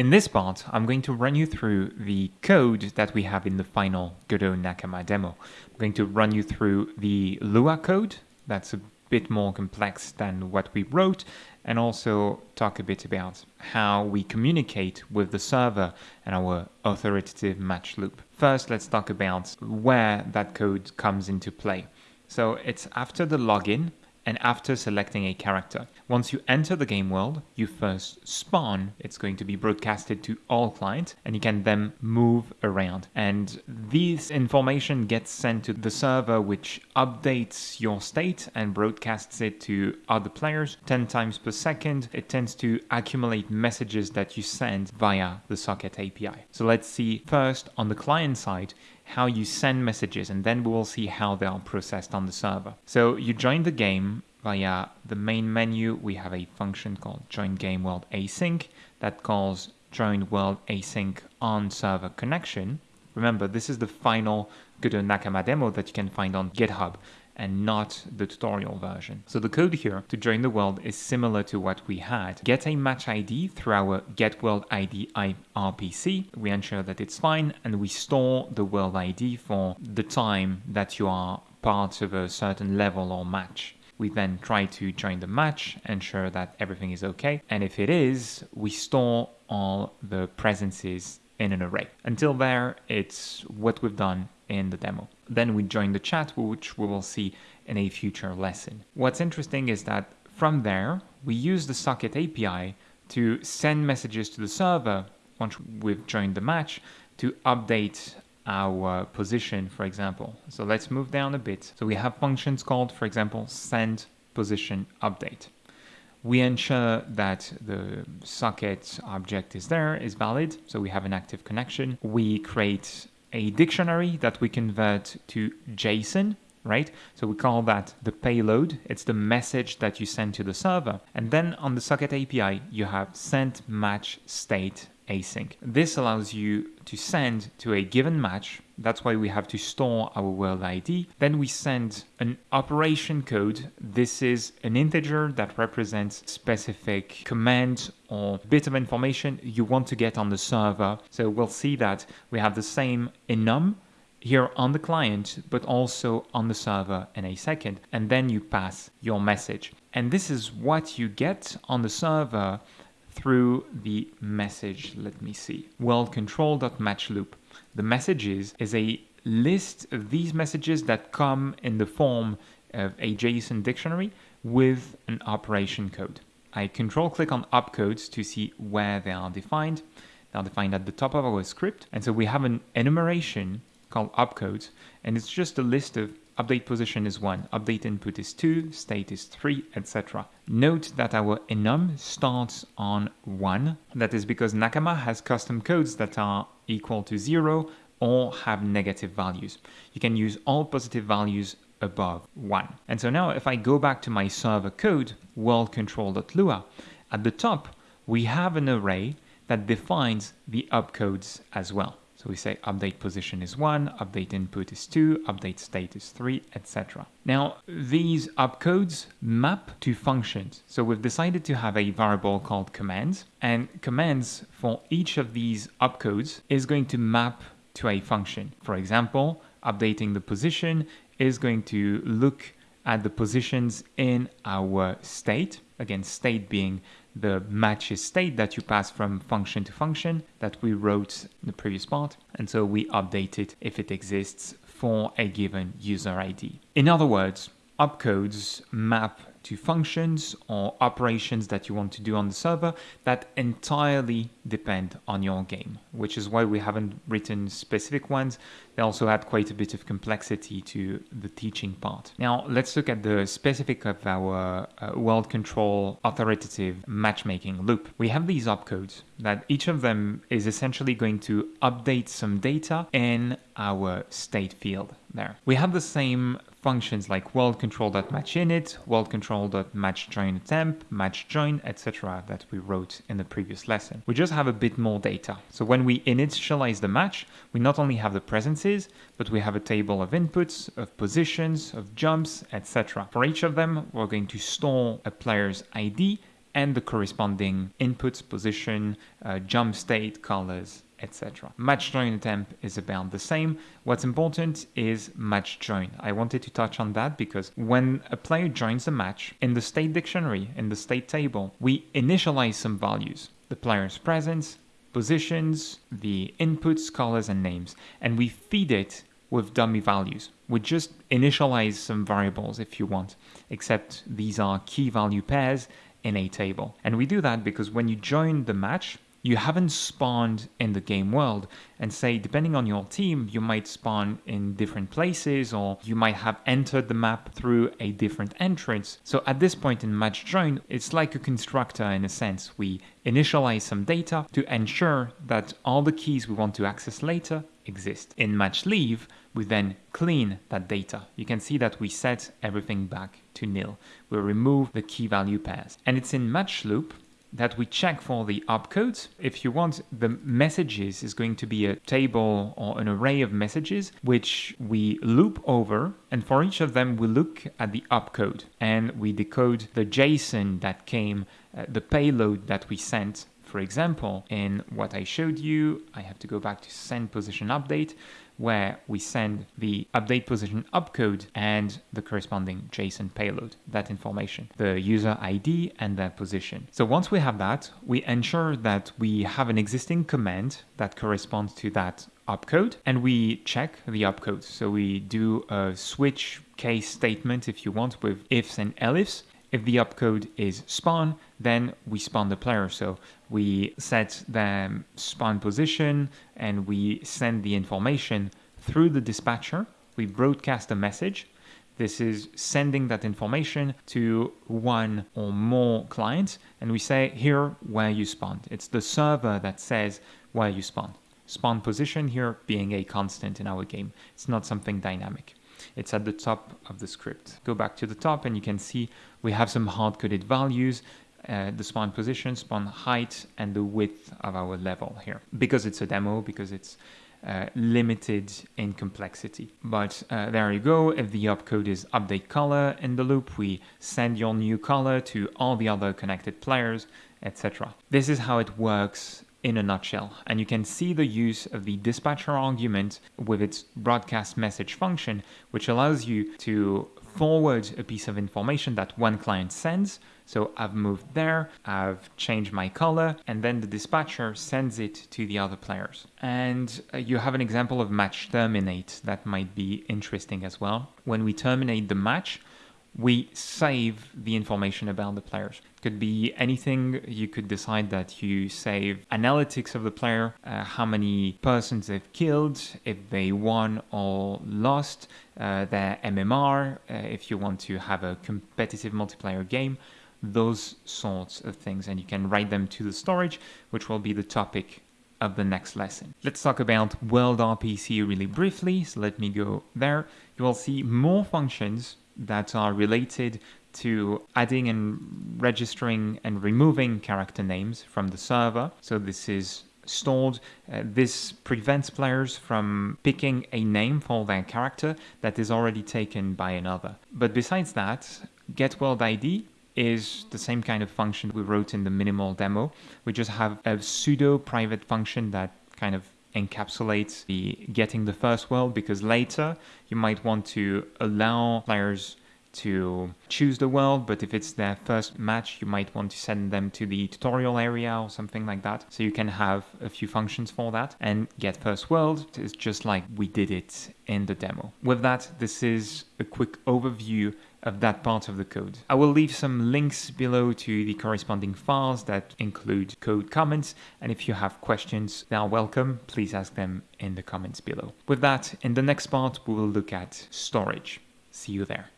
In this part, I'm going to run you through the code that we have in the final Godot Nakama demo. I'm going to run you through the Lua code, that's a bit more complex than what we wrote, and also talk a bit about how we communicate with the server and our authoritative match loop. First, let's talk about where that code comes into play. So it's after the login and after selecting a character. Once you enter the game world, you first spawn. It's going to be broadcasted to all clients and you can then move around. And this information gets sent to the server which updates your state and broadcasts it to other players 10 times per second. It tends to accumulate messages that you send via the socket API. So let's see first on the client side how you send messages and then we will see how they are processed on the server. So you join the game via the main menu. We have a function called join game world async that calls join world async on server connection. Remember, this is the final Godot Nakama demo that you can find on GitHub and not the tutorial version. So the code here to join the world is similar to what we had. Get a match ID through our get world ID RPC. We ensure that it's fine and we store the world ID for the time that you are part of a certain level or match. We then try to join the match, ensure that everything is okay. And if it is, we store all the presences in an array. Until there, it's what we've done in the demo. Then we join the chat, which we will see in a future lesson. What's interesting is that from there, we use the socket API to send messages to the server once we've joined the match to update our position, for example. So let's move down a bit. So we have functions called, for example, send position update. We ensure that the socket object is there, is valid, so we have an active connection. We create a dictionary that we convert to JSON, right? So we call that the payload. It's the message that you send to the server. And then on the socket API, you have send match state async. This allows you to send to a given match. That's why we have to store our world ID. Then we send an operation code. This is an integer that represents specific command or bit of information you want to get on the server. So we'll see that we have the same enum here on the client, but also on the server in a second. And then you pass your message. And this is what you get on the server through the message, let me see, world control.match loop. The messages is a list of these messages that come in the form of a JSON dictionary with an operation code. I control click on opcodes to see where they are defined. They are defined at the top of our script. And so we have an enumeration called opcodes, and it's just a list of update position is 1, update input is 2, state is 3, etc. Note that our enum starts on 1. That is because Nakama has custom codes that are equal to 0 or have negative values. You can use all positive values above 1. And so now if I go back to my server code, worldcontrol.lua, at the top we have an array that defines the opcodes as well. So we say update position is 1, update input is 2, update state is 3, etc. Now, these opcodes map to functions. So we've decided to have a variable called commands, and commands for each of these opcodes is going to map to a function. For example, updating the position is going to look at the positions in our state, again, state being the matches state that you pass from function to function that we wrote in the previous part. And so we update it if it exists for a given user ID. In other words, opcodes map to functions or operations that you want to do on the server that entirely depend on your game, which is why we haven't written specific ones. They also add quite a bit of complexity to the teaching part. Now, let's look at the specific of our uh, world control authoritative matchmaking loop. We have these opcodes that each of them is essentially going to update some data in our state field there. We have the same functions like world control.match init, world join temp, match join, etc. that we wrote in the previous lesson. We just have a bit more data. So when we initialize the match, we not only have the presences, but we have a table of inputs, of positions, of jumps, etc. For each of them, we're going to store a player's ID and the corresponding inputs, position, uh, jump state, colors, etc. Match join attempt is about the same. What's important is match join. I wanted to touch on that because when a player joins a match, in the state dictionary, in the state table, we initialize some values. The player's presence, positions, the inputs, colors, and names, and we feed it with dummy values. We just initialize some variables if you want, except these are key value pairs in a table. And we do that because when you join the match, you haven't spawned in the game world. And say depending on your team you might spawn in different places or you might have entered the map through a different entrance. So at this point in match join it's like a constructor in a sense. We initialize some data to ensure that all the keys we want to access later exist. In match leave we then clean that data. You can see that we set everything back to nil. We remove the key value pairs. And it's in match loop that we check for the opcodes. If you want, the messages is going to be a table or an array of messages which we loop over and for each of them we look at the opcode and we decode the JSON that came, uh, the payload that we sent for example, in what I showed you, I have to go back to send position update where we send the update position opcode and the corresponding JSON payload, that information, the user ID and their position. So once we have that, we ensure that we have an existing command that corresponds to that opcode and we check the opcode. So we do a switch case statement if you want with ifs and elifs if the opcode is spawn, then we spawn the player. So we set the spawn position and we send the information through the dispatcher. We broadcast a message. This is sending that information to one or more clients, and we say here where you spawned. It's the server that says where you spawned. Spawn position here being a constant in our game. It's not something dynamic. It's at the top of the script. Go back to the top and you can see we have some hard-coded values, uh, the spawn position, spawn height, and the width of our level here. Because it's a demo, because it's uh, limited in complexity. But uh, there you go. If the opcode is update color in the loop, we send your new color to all the other connected players, etc. This is how it works in a nutshell. And you can see the use of the dispatcher argument with its broadcast message function, which allows you to forward a piece of information that one client sends. So I've moved there, I've changed my color, and then the dispatcher sends it to the other players. And uh, you have an example of match terminate that might be interesting as well. When we terminate the match, we save the information about the players. It could be anything. You could decide that you save analytics of the player, uh, how many persons they've killed, if they won or lost, uh, their MMR, uh, if you want to have a competitive multiplayer game, those sorts of things. And you can write them to the storage, which will be the topic of the next lesson. Let's talk about World RPC really briefly. So let me go there. You will see more functions that are related to adding and registering and removing character names from the server. So this is stored. Uh, this prevents players from picking a name for their character that is already taken by another. But besides that, getWorldID is the same kind of function we wrote in the minimal demo. We just have a pseudo private function that kind of encapsulates the getting the first world because later you might want to allow players to choose the world, but if it's their first match, you might want to send them to the tutorial area or something like that. So you can have a few functions for that and get first world is just like we did it in the demo. With that, this is a quick overview of that part of the code. I will leave some links below to the corresponding files that include code comments, and if you have questions, they are welcome. Please ask them in the comments below. With that, in the next part, we will look at storage. See you there.